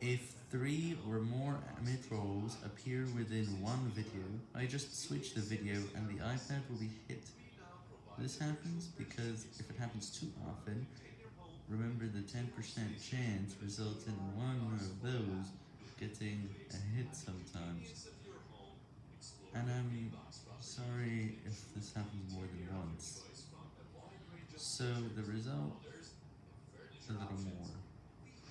If three or more mid-rolls appear within one video, I just switch the video and the iPad will be hit. This happens because if it happens too often, remember the 10% chance results in one of those getting a hit sometimes. And I'm sorry if this happens more than once. So the result.